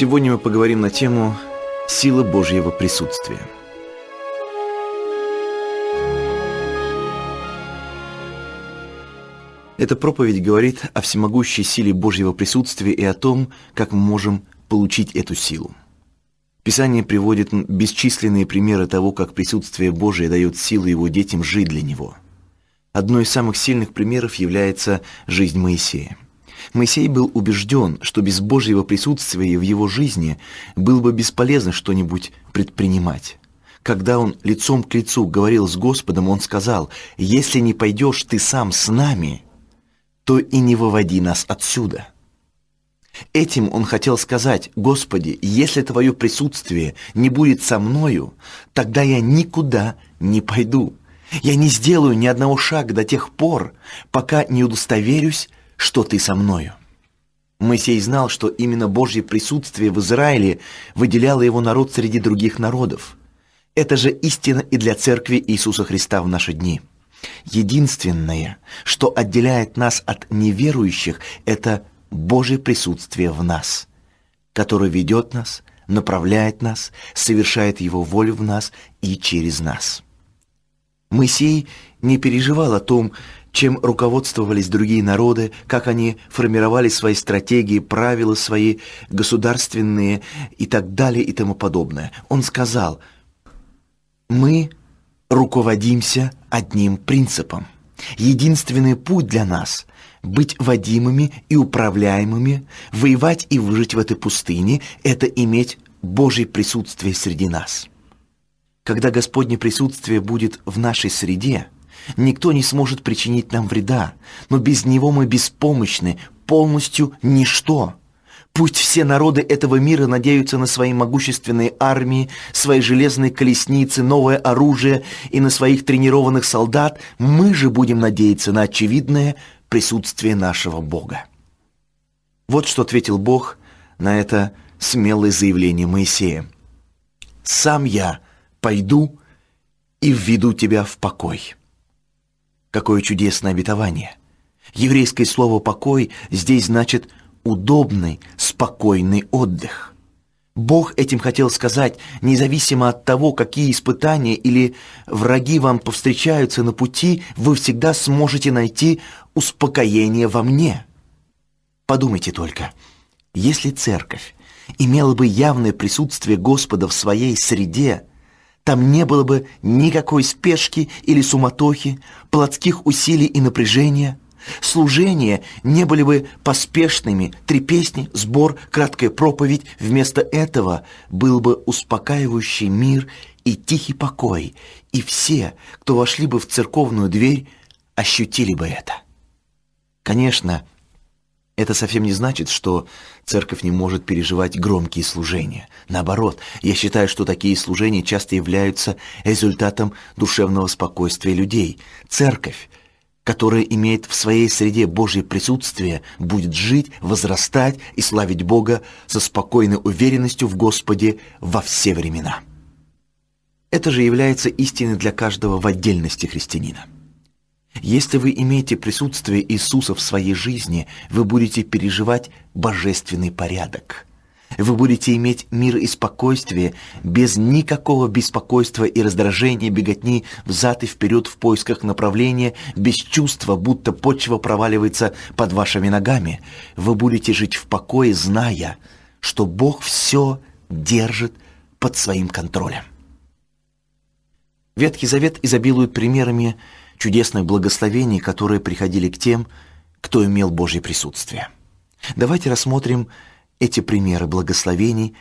Сегодня мы поговорим на тему «Сила Божьего присутствия». Эта проповедь говорит о всемогущей силе Божьего присутствия и о том, как мы можем получить эту силу. Писание приводит бесчисленные примеры того, как присутствие Божие дает силу его детям жить для него. Одной из самых сильных примеров является жизнь Моисея. Моисей был убежден, что без Божьего присутствия в его жизни было бы бесполезно что-нибудь предпринимать. Когда он лицом к лицу говорил с Господом, он сказал, «Если не пойдешь ты сам с нами, то и не выводи нас отсюда». Этим он хотел сказать, «Господи, если Твое присутствие не будет со мною, тогда я никуда не пойду. Я не сделаю ни одного шага до тех пор, пока не удостоверюсь, что Ты со мною». Моисей знал, что именно Божье присутствие в Израиле выделяло его народ среди других народов. Это же истина и для Церкви Иисуса Христа в наши дни. Единственное, что отделяет нас от неверующих, это Божье присутствие в нас, которое ведет нас, направляет нас, совершает Его волю в нас и через нас. Моисей не переживал о том, чем руководствовались другие народы, как они формировали свои стратегии, правила свои государственные и так далее и тому подобное. Он сказал, мы руководимся одним принципом. Единственный путь для нас – быть водимыми и управляемыми, воевать и выжить в этой пустыне – это иметь Божье присутствие среди нас. Когда Господне присутствие будет в нашей среде, никто не сможет причинить нам вреда, но без Него мы беспомощны, полностью ничто – Пусть все народы этого мира надеются на свои могущественные армии, свои железные колесницы, новое оружие и на своих тренированных солдат, мы же будем надеяться на очевидное присутствие нашего Бога. Вот что ответил Бог на это смелое заявление Моисея. «Сам я пойду и введу тебя в покой». Какое чудесное обетование! Еврейское слово «покой» здесь значит удобный, спокойный отдых. Бог этим хотел сказать, независимо от того, какие испытания или враги вам повстречаются на пути, вы всегда сможете найти успокоение во мне. Подумайте только, если церковь имела бы явное присутствие Господа в своей среде, там не было бы никакой спешки или суматохи, плотских усилий и напряжения – Служения не были бы поспешными, три песни, сбор, краткая проповедь. Вместо этого был бы успокаивающий мир и тихий покой, и все, кто вошли бы в церковную дверь, ощутили бы это. Конечно, это совсем не значит, что церковь не может переживать громкие служения. Наоборот, я считаю, что такие служения часто являются результатом душевного спокойствия людей. Церковь которая имеет в своей среде Божье присутствие, будет жить, возрастать и славить Бога со спокойной уверенностью в Господе во все времена. Это же является истиной для каждого в отдельности христианина. Если вы имеете присутствие Иисуса в своей жизни, вы будете переживать божественный порядок – вы будете иметь мир и спокойствие без никакого беспокойства и раздражения, беготни взад и вперед в поисках направления, без чувства, будто почва проваливается под вашими ногами. Вы будете жить в покое, зная, что Бог все держит под своим контролем. Ветхий Завет изобилует примерами чудесных благословений, которые приходили к тем, кто имел Божье присутствие. Давайте рассмотрим эти примеры благословений,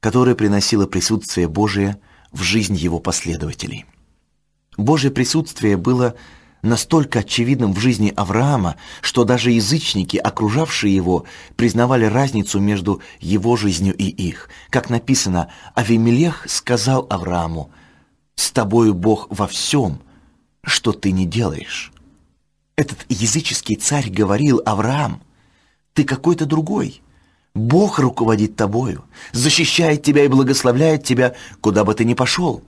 которые приносило присутствие Божие в жизнь его последователей. Божье присутствие было настолько очевидным в жизни Авраама, что даже язычники, окружавшие его, признавали разницу между его жизнью и их. Как написано, Авимелех сказал Аврааму, «С тобою Бог во всем, что ты не делаешь». Этот языческий царь говорил, «Авраам, ты какой-то другой, Бог руководит тобою, защищает тебя и благословляет тебя, куда бы ты ни пошел.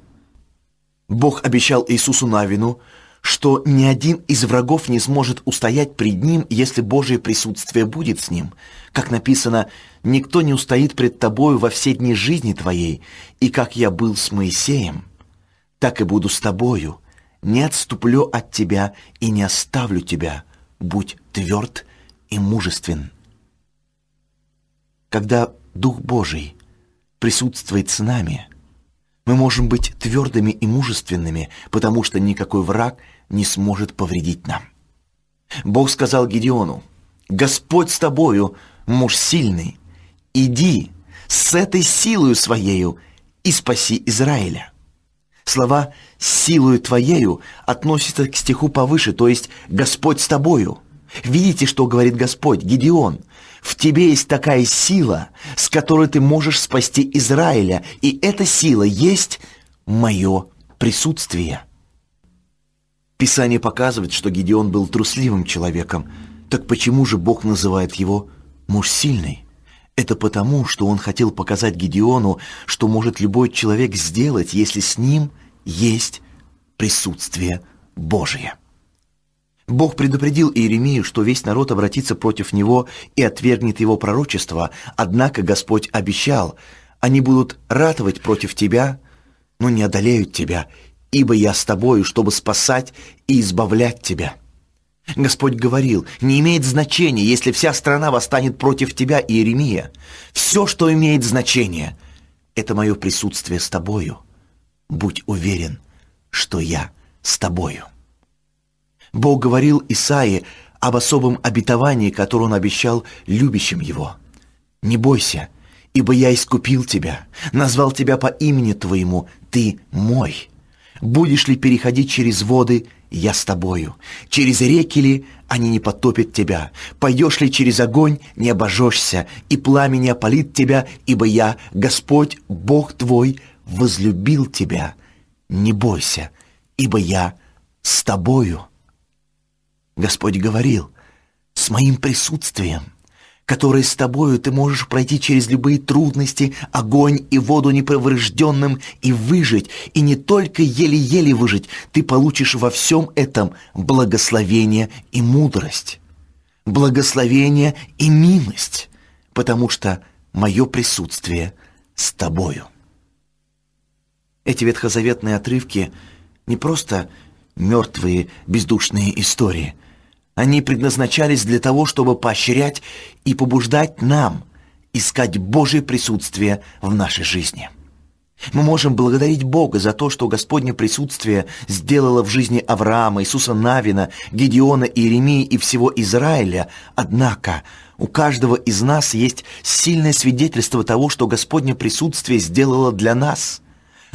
Бог обещал Иисусу Навину, что ни один из врагов не сможет устоять пред ним, если Божие присутствие будет с ним. Как написано, «Никто не устоит пред тобою во все дни жизни твоей, и как я был с Моисеем, так и буду с тобою. Не отступлю от тебя и не оставлю тебя. Будь тверд и мужествен». Когда Дух Божий присутствует с нами, мы можем быть твердыми и мужественными, потому что никакой враг не сможет повредить нам. Бог сказал Гедеону, «Господь с тобою, муж сильный, иди с этой силою своею и спаси Израиля». Слова «силою твоею» относятся к стиху повыше, то есть «Господь с тобою». Видите, что говорит Господь, Гедеон? В тебе есть такая сила, с которой ты можешь спасти Израиля, и эта сила есть мое присутствие. Писание показывает, что Гедеон был трусливым человеком. Так почему же Бог называет его «муж сильный»? Это потому, что он хотел показать Гедеону, что может любой человек сделать, если с ним есть присутствие Божие. Бог предупредил Иеремию, что весь народ обратится против него и отвергнет его пророчество, однако Господь обещал, они будут ратовать против тебя, но не одолеют тебя, ибо я с тобою, чтобы спасать и избавлять тебя». Господь говорил, не имеет значения, если вся страна восстанет против тебя, Иеремия. Все, что имеет значение, это мое присутствие с тобою. Будь уверен, что я с тобою. Бог говорил Исаии об особом обетовании, которое Он обещал любящим Его. «Не бойся, ибо я искупил тебя, назвал тебя по имени твоему, ты мой. Будешь ли переходить через воды, я с тобою. Через реки ли, они не потопят тебя. Пойдешь ли через огонь, не обожжешься, и пламя не опалит тебя, ибо я, Господь, Бог твой, возлюбил тебя. Не бойся, ибо я с тобою». Господь говорил, «С моим присутствием, которое с тобою ты можешь пройти через любые трудности, огонь и воду неповрежденным и выжить, и не только еле-еле выжить, ты получишь во всем этом благословение и мудрость, благословение и милость, потому что мое присутствие с тобою». Эти ветхозаветные отрывки не просто мертвые бездушные истории – они предназначались для того, чтобы поощрять и побуждать нам искать Божье присутствие в нашей жизни. Мы можем благодарить Бога за то, что Господне присутствие сделало в жизни Авраама, Иисуса Навина, Гедеона, Иеремии и всего Израиля. Однако у каждого из нас есть сильное свидетельство того, что Господне присутствие сделало для нас –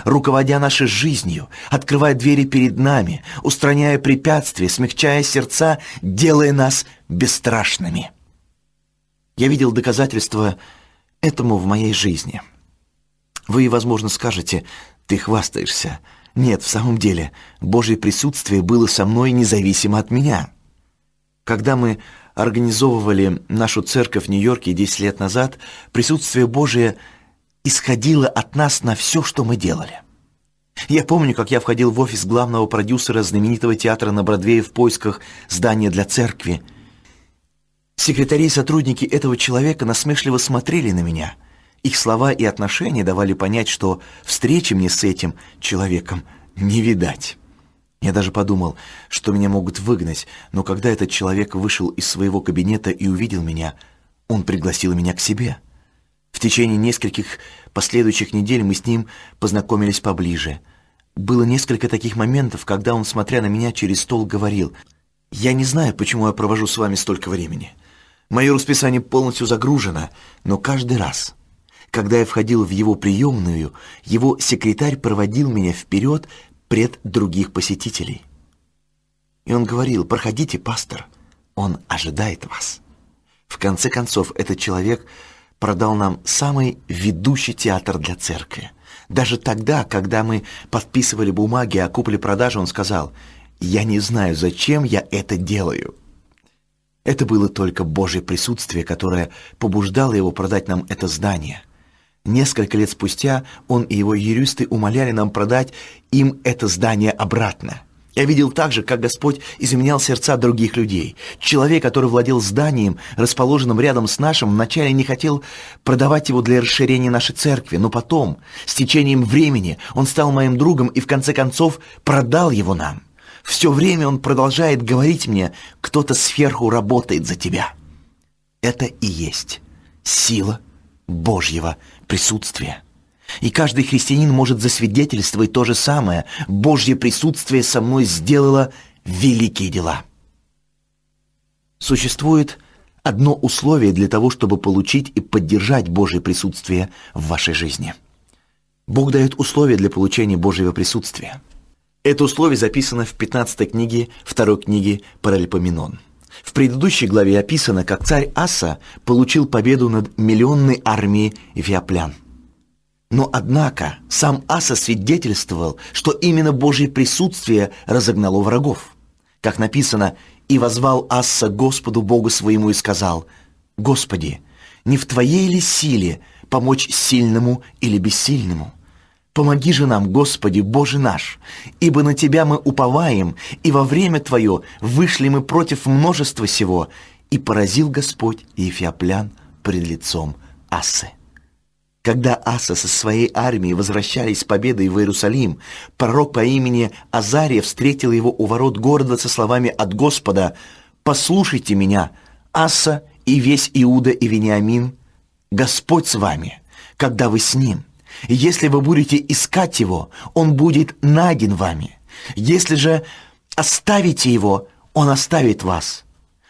руководя нашей жизнью, открывая двери перед нами, устраняя препятствия, смягчая сердца, делая нас бесстрашными. Я видел доказательства этому в моей жизни. Вы, возможно, скажете, ты хвастаешься. Нет, в самом деле, Божье присутствие было со мной независимо от меня. Когда мы организовывали нашу церковь в Нью-Йорке 10 лет назад, присутствие Божие – исходило от нас на все, что мы делали. Я помню, как я входил в офис главного продюсера знаменитого театра на Бродвее в поисках здания для церкви. Секретари и сотрудники этого человека насмешливо смотрели на меня. Их слова и отношения давали понять, что встречи мне с этим человеком не видать. Я даже подумал, что меня могут выгнать, но когда этот человек вышел из своего кабинета и увидел меня, он пригласил меня к себе. В течение нескольких последующих недель мы с ним познакомились поближе. Было несколько таких моментов, когда он, смотря на меня через стол, говорил, «Я не знаю, почему я провожу с вами столько времени. Мое расписание полностью загружено, но каждый раз, когда я входил в его приемную, его секретарь проводил меня вперед пред других посетителей. И он говорил, «Проходите, пастор, он ожидает вас». В конце концов, этот человек продал нам самый ведущий театр для церкви. Даже тогда, когда мы подписывали бумаги о купле-продаже, он сказал, «Я не знаю, зачем я это делаю». Это было только Божье присутствие, которое побуждало его продать нам это здание. Несколько лет спустя он и его юристы умоляли нам продать им это здание обратно. Я видел также, как Господь изменял сердца других людей. Человек, который владел зданием, расположенным рядом с нашим, вначале не хотел продавать его для расширения нашей церкви, но потом, с течением времени, он стал моим другом и в конце концов продал его нам. Все время он продолжает говорить мне, кто-то сверху работает за тебя. Это и есть сила Божьего присутствия. И каждый христианин может засвидетельствовать то же самое. Божье присутствие со мной сделало великие дела. Существует одно условие для того, чтобы получить и поддержать Божье присутствие в вашей жизни. Бог дает условия для получения Божьего присутствия. Это условие записано в 15 книге второй книги Паралипоменон. В предыдущей главе описано, как царь Аса получил победу над миллионной армией эфиоплян. Но, однако, сам Аса свидетельствовал, что именно Божье присутствие разогнало врагов. Как написано, «И возвал Аса Господу Богу своему и сказал, «Господи, не в Твоей ли силе помочь сильному или бессильному?» Помоги же нам, Господи, Боже наш, ибо на Тебя мы уповаем, и во время Твое вышли мы против множества сего, и поразил Господь Ефиоплян пред лицом Асы. Когда Аса со своей армией возвращались с победой в Иерусалим, пророк по имени Азария встретил его у ворот города со словами от Господа «Послушайте меня, Аса и весь Иуда и Вениамин, Господь с вами, когда вы с ним. Если вы будете искать его, он будет найден вами. Если же оставите его, он оставит вас».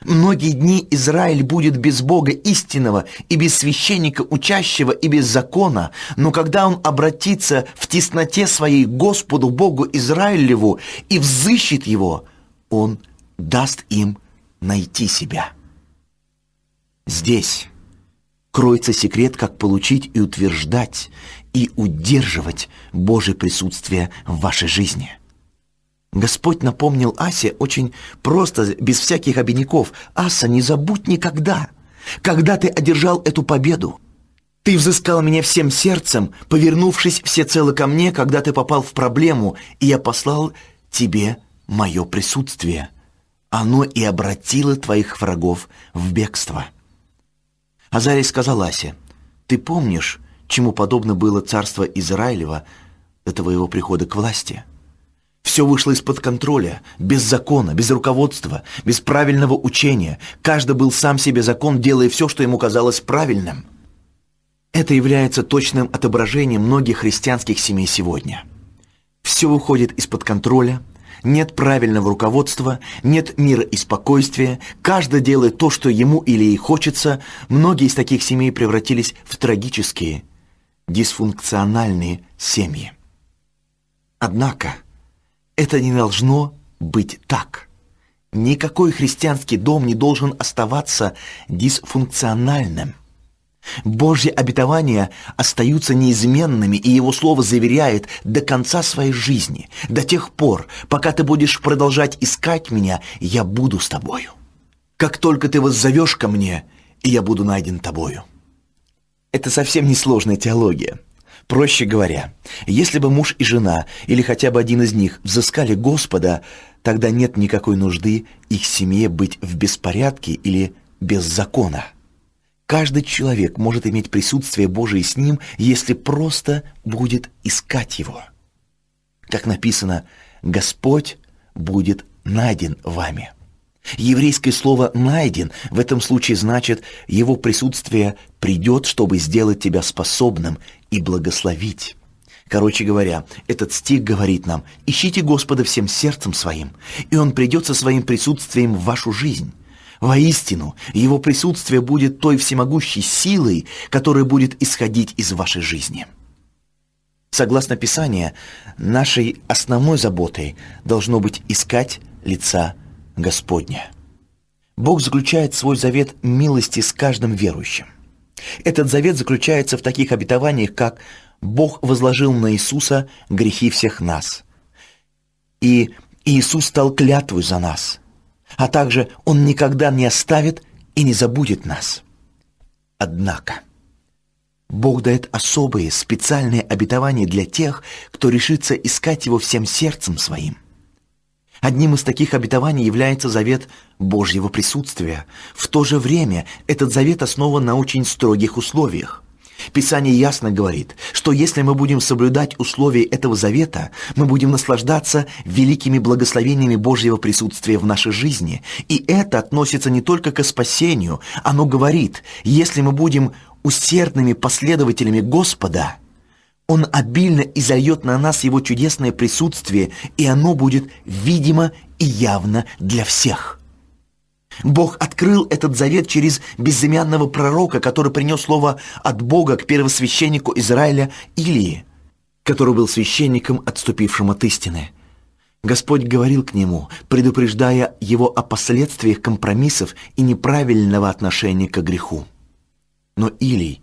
Многие дни Израиль будет без Бога истинного и без священника учащего и без закона, но когда он обратится в тесноте своей Господу Богу Израилеву и взыщет его, он даст им найти себя. Здесь кроется секрет, как получить и утверждать и удерживать Божье присутствие в вашей жизни – Господь напомнил Асе очень просто, без всяких обиняков. «Аса, не забудь никогда, когда ты одержал эту победу. Ты взыскал меня всем сердцем, повернувшись всецело ко мне, когда ты попал в проблему, и я послал тебе мое присутствие. Оно и обратило твоих врагов в бегство». Азарий сказал Асе, «Ты помнишь, чему подобно было царство Израилева до твоего прихода к власти?» Все вышло из-под контроля, без закона, без руководства, без правильного учения. Каждый был сам себе закон, делая все, что ему казалось правильным. Это является точным отображением многих христианских семей сегодня. Все выходит из-под контроля, нет правильного руководства, нет мира и спокойствия, каждый делает то, что ему или ей хочется. Многие из таких семей превратились в трагические, дисфункциональные семьи. Однако, это не должно быть так. Никакой христианский дом не должен оставаться дисфункциональным. Божьи обетования остаются неизменными, и Его Слово заверяет до конца своей жизни, до тех пор, пока ты будешь продолжать искать Меня, я буду с тобою. Как только ты воззовешь ко Мне, и я буду найден тобою. Это совсем не сложная теология. Проще говоря, если бы муж и жена, или хотя бы один из них, взыскали Господа, тогда нет никакой нужды их семье быть в беспорядке или без закона. Каждый человек может иметь присутствие Божие с ним, если просто будет искать его. Как написано, Господь будет найден вами. Еврейское слово «найден» в этом случае значит «его присутствие придет, чтобы сделать тебя способным и благословить». Короче говоря, этот стих говорит нам «Ищите Господа всем сердцем своим, и Он придет со своим присутствием в вашу жизнь». Воистину, Его присутствие будет той всемогущей силой, которая будет исходить из вашей жизни. Согласно Писанию, нашей основной заботой должно быть искать лица Господня. Бог заключает свой завет милости с каждым верующим. Этот завет заключается в таких обетованиях, как Бог возложил на Иисуса грехи всех нас. И Иисус стал клятвой за нас. А также Он никогда не оставит и не забудет нас. Однако, Бог дает особые, специальные обетования для тех, кто решится искать Его всем сердцем своим – Одним из таких обетований является завет Божьего присутствия. В то же время этот завет основан на очень строгих условиях. Писание ясно говорит, что если мы будем соблюдать условия этого завета, мы будем наслаждаться великими благословениями Божьего присутствия в нашей жизни. И это относится не только к спасению, оно говорит, если мы будем усердными последователями Господа, Он обильно изольет на нас Его чудесное присутствие, и оно будет видимо и явно для всех. Бог открыл этот завет через безымянного пророка, который принес слово от Бога к первосвященнику Израиля Илии, который был священником, отступившим от истины. Господь говорил к нему, предупреждая его о последствиях компромиссов и неправильного отношения к греху. Но Илий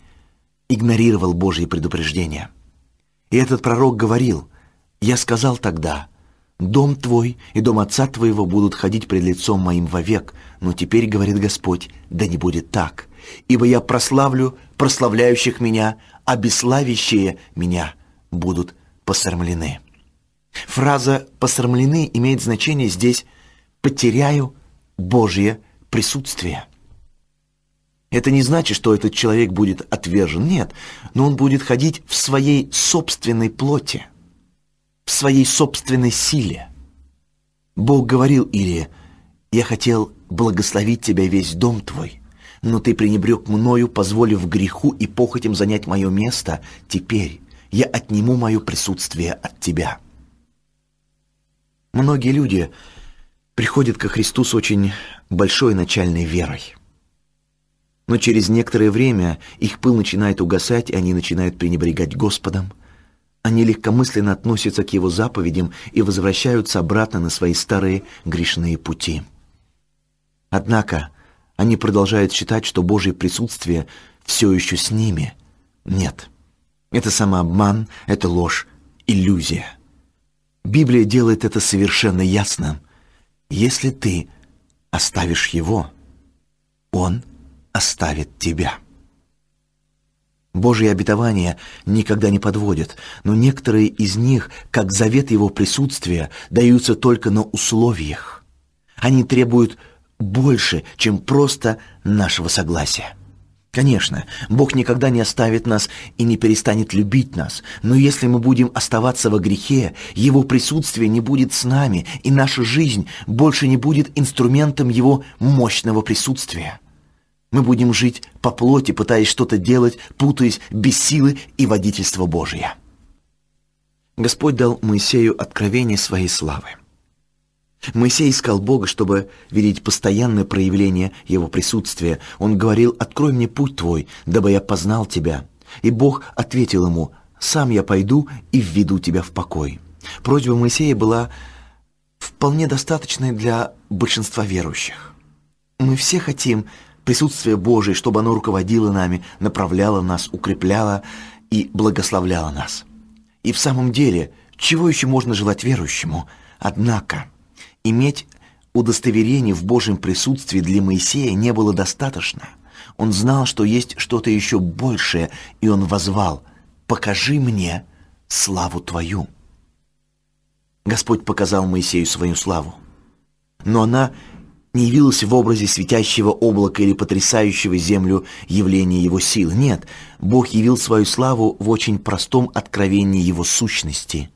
игнорировал Божьи предупреждения. И этот пророк говорил, «Я сказал тогда, дом твой и дом отца твоего будут ходить пред лицом моим вовек, но теперь, говорит Господь, да не будет так, ибо я прославлю прославляющих меня, а бесславящие меня будут посрамлены». Фраза «посрамлены» имеет значение здесь «потеряю Божье присутствие». Это не значит, что этот человек будет отвержен, нет, но он будет ходить в своей собственной плоти, в своей собственной силе. Бог говорил Илии, «Я хотел благословить тебя весь дом твой, но ты пренебрег мною, позволив греху и похотям занять мое место. Теперь я отниму мое присутствие от тебя». Многие люди приходят ко Христу с очень большой начальной верой. Но через некоторое время их пыл начинает угасать, и они начинают пренебрегать Господом. Они легкомысленно относятся к Его заповедям и возвращаются обратно на свои старые грешные пути. Однако они продолжают считать, что Божье присутствие все еще с ними. Нет, это самообман, это ложь, иллюзия. Библия делает это совершенно ясно. Если ты оставишь Его, Он – оставит тебя. Божьи обетования никогда не подводят, но некоторые из них, как завет Его присутствия, даются только на условиях. Они требуют больше, чем просто нашего согласия. Конечно, Бог никогда не оставит нас и не перестанет любить нас, но если мы будем оставаться во грехе, Его присутствие не будет с нами, и наша жизнь больше не будет инструментом Его мощного присутствия. Мы будем жить по плоти, пытаясь что-то делать, путаясь без силы и водительства Божия. Господь дал Моисею откровение своей славы. Моисей искал Бога, чтобы видеть постоянное проявление Его присутствия. Он говорил, «Открой мне путь Твой, дабы я познал Тебя». И Бог ответил ему, «Сам я пойду и введу тебя в покой». Просьба Моисея была вполне достаточной для большинства верующих. Мы все хотим присутствие Божие, чтобы оно руководило нами, направляло нас, укрепляло и благословляло нас. И в самом деле, чего еще можно желать верующему? Однако, иметь удостоверение в Божьем присутствии для Моисея не было достаточно. Он знал, что есть что-то еще большее, и он возвал «Покажи мне славу Твою». Господь показал Моисею свою славу. Но она не явилось в образе светящего облака или потрясающего землю явления его сил. Нет, Бог явил свою славу в очень простом откровении его сущности.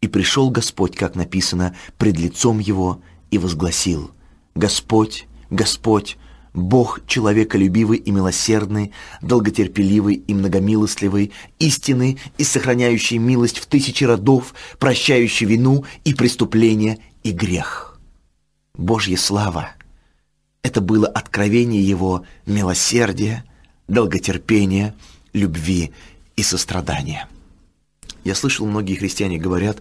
«И пришел Господь, как написано, пред лицом его, и возгласил, «Господь, Господь, Бог человеколюбивый и милосердный, долготерпеливый и многомилостливый, истинный и сохраняющий милость в тысячи родов, прощающий вину и преступление и грех». Божья слава. Это было откровение Его милосердия, долготерпения, любви и сострадания. Я слышал, многие христиане говорят,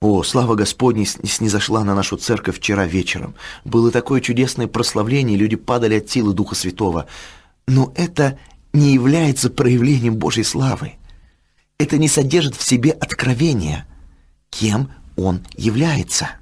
«О, слава Господня снизошла на нашу церковь вчера вечером. Было такое чудесное прославление, люди падали от силы Духа Святого». Но это не является проявлением Божьей славы. Это не содержит в себе откровения, кем Он является –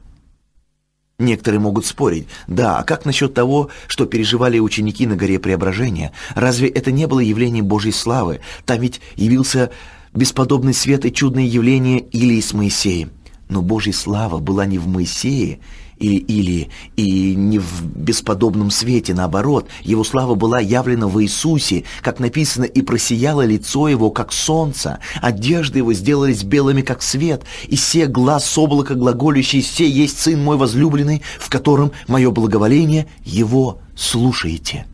Некоторые могут спорить, да, а как насчет того, что переживали ученики на горе Преображения? Разве это не было явлением Божьей славы? Там ведь явился бесподобный свет и чудное явление Илии с Моисеем. Но Божья слава была не в Моисее или, или и не в бесподобном свете, наоборот, его слава была явлена в Иисусе, как написано, и просияло лицо его, как солнце, одежды его сделались белыми, как свет, и все глаз облака глаголющий, все есть Сын мой возлюбленный, в котором мое благоволение, его слушаете.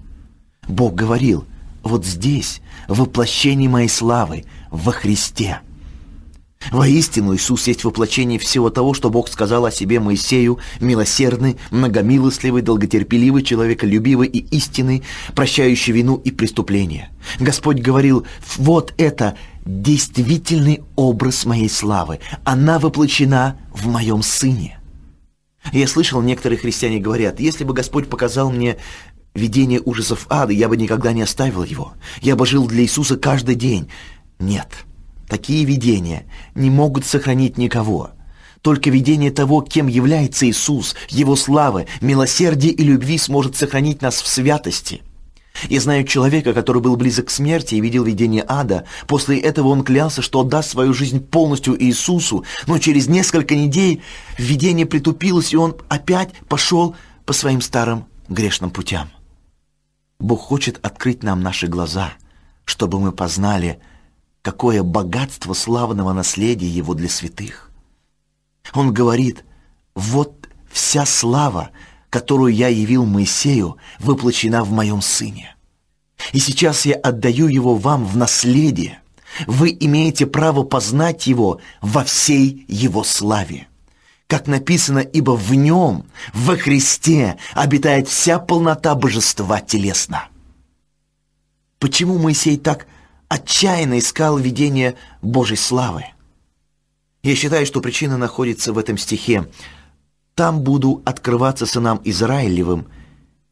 Бог говорил, вот здесь воплощение моей славы во Христе. Воистину, Иисус есть воплощение всего того, что Бог сказал о себе Моисею, милосердный, многомилостливый, долготерпеливый, человеколюбивый и истинный, прощающий вину и преступления. Господь говорил, вот это действительный образ моей славы, она воплощена в моем Сыне. Я слышал, некоторые христиане говорят, если бы Господь показал мне видение ужасов ада, я бы никогда не оставил его. Я бы жил для Иисуса каждый день. Нет. Такие видения не могут сохранить никого. Только видение того, кем является Иисус, Его славы, милосердия и любви сможет сохранить нас в святости. Я знаю человека, который был близок к смерти и видел видение ада. После этого он клялся, что отдаст свою жизнь полностью Иисусу, но через несколько недель видение притупилось, и он опять пошел по своим старым грешным путям. Бог хочет открыть нам наши глаза, чтобы мы познали – какое богатство славного наследия его для святых. Он говорит, вот вся слава, которую я явил Моисею, воплощена в моем сыне. И сейчас я отдаю его вам в наследие. Вы имеете право познать его во всей его славе. Как написано, ибо в нем, во Христе, обитает вся полнота божества телесно. Почему Моисей так отчаянно искал видение Божьей славы. Я считаю, что причина находится в этом стихе. «Там буду открываться сынам Израилевым,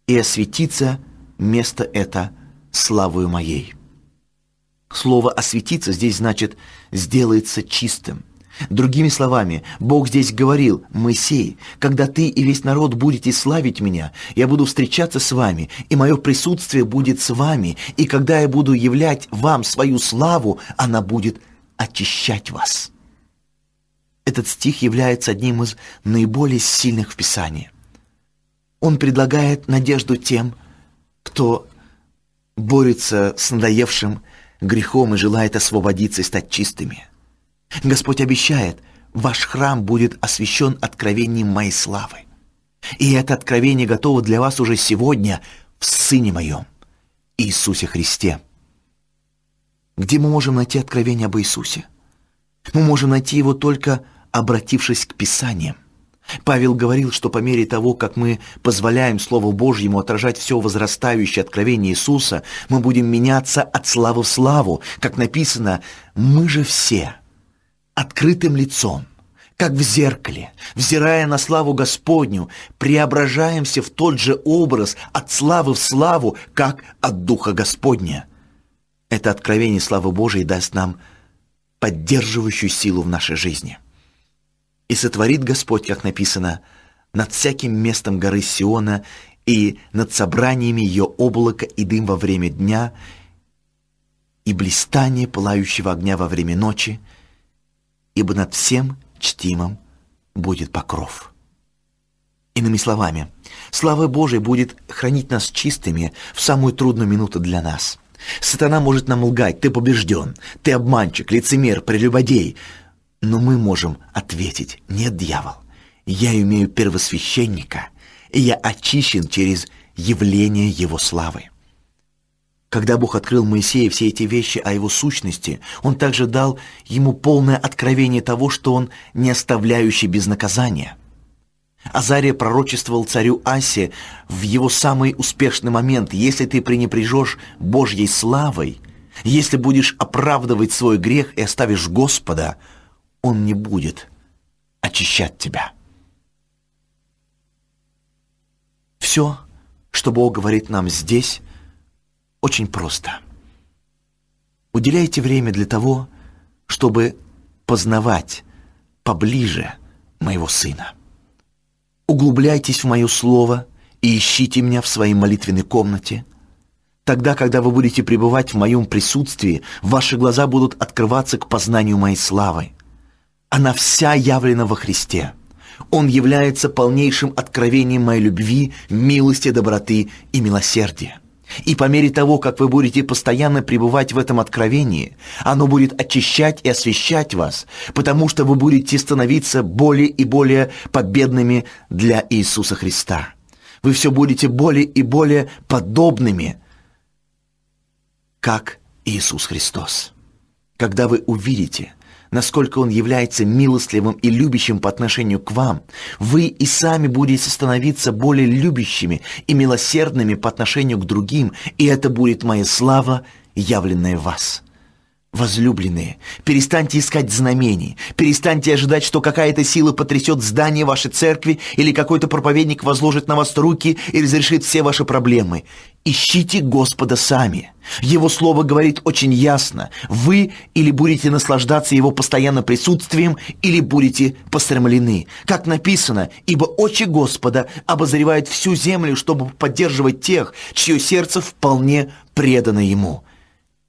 и осветиться место это славою моей». Слово «осветиться» здесь значит «сделается чистым». Другими словами, Бог здесь говорил, «Моисей, когда ты и весь народ будете славить меня, я буду встречаться с вами, и мое присутствие будет с вами, и когда я буду являть вам свою славу, она будет очищать вас». Этот стих является одним из наиболее сильных в Писании. Он предлагает надежду тем, кто борется с надоевшим грехом и желает освободиться и стать чистыми – Господь обещает, ваш храм будет освящен откровением моей славы. И это откровение готово для вас уже сегодня в Сыне Моем, Иисусе Христе. Где мы можем найти откровение об Иисусе? Мы можем найти его только обратившись к Писаниям. Павел говорил, что по мере того, как мы позволяем Слову Божьему отражать все возрастающее откровение Иисуса, мы будем меняться от славы в славу. Как написано, мы же все – открытым лицом, как в зеркале, взирая на славу Господню, преображаемся в тот же образ от славы в славу, как от Духа Господня. Это откровение славы Божией даст нам поддерживающую силу в нашей жизни. И сотворит Господь, как написано, над всяким местом горы Сиона и над собраниями ее облака и дым во время дня, и блистание пылающего огня во время ночи, ибо над всем чтимым будет покров. Иными словами, слава Божия будет хранить нас чистыми в самую трудную минуту для нас. Сатана может нам лгать, ты побежден, ты обманщик, лицемер, прелюбодей. Но мы можем ответить, нет, дьявол, я имею первосвященника, и я очищен через явление его славы. Когда Бог открыл Моисею все эти вещи о его сущности, Он также дал ему полное откровение того, что он не оставляющий без наказания. Азария пророчествовал царю Асе в его самый успешный момент, если ты пренепряжешь Божьей славой, если будешь оправдывать свой грех и оставишь Господа, Он не будет очищать тебя. Все, что Бог говорит нам здесь – очень просто. Уделяйте время для того, чтобы познавать поближе моего Сына. Углубляйтесь в мое Слово и ищите меня в своей молитвенной комнате. Тогда, когда вы будете пребывать в моем присутствии, ваши глаза будут открываться к познанию моей славы. она вся явлена во Христе. Он является полнейшим откровением моей любви, милости, доброты и милосердия. И по мере того, как вы будете постоянно пребывать в этом откровении, оно будет очищать и освещать вас, потому что вы будете становиться более и более победными для Иисуса Христа. Вы все будете более и более подобными, как Иисус Христос. Когда вы увидите, насколько Он является милостливым и любящим по отношению к вам, вы и сами будете становиться более любящими и милосердными по отношению к другим, и это будет моя слава, явленная в вас. Возлюбленные, перестаньте искать знамений, перестаньте ожидать, что какая-то сила потрясет здание вашей церкви или какой-то проповедник возложит на вас руки и разрешит все ваши проблемы. Ищите Господа сами. Его Слово говорит очень ясно. Вы или будете наслаждаться Его постоянным присутствием, или будете постремлены. Как написано, «Ибо очи Господа обозревают всю землю, чтобы поддерживать тех, чье сердце вполне предано Ему».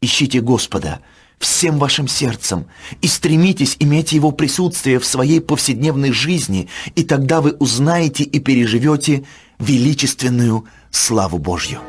Ищите Господа – всем вашим сердцем и стремитесь иметь Его присутствие в своей повседневной жизни, и тогда вы узнаете и переживете величественную славу Божью.